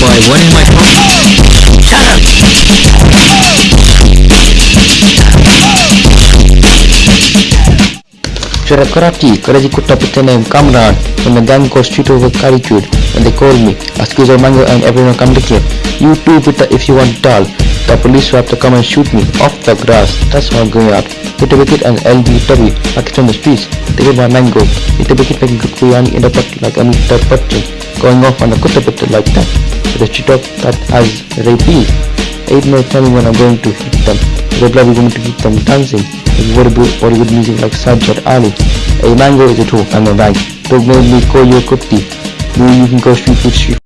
boy, what is my problem? Shut up karate, with the name Kamran from the gang called Street Over Karitude and they called me, Askizo Mango and everyone come to here. You too Pita if you want tall. The police will have to come and shoot me off the grass. That's why I'm going out. Hit a wicket and LBW, it's on the streets. They get my mango. Hit a wicket making good biryani in the pot like Amitabh Bachchan. Going off on a kutta putta like that. With a talk that has rapees. Eight minutes tell me when I'm going to hit them. Is going to keep them dancing. With Bollywood, Bollywood music like Sajjad Ali. A mango is a two, I'm a. Dog made me call you a kutti. You, you can go street food, street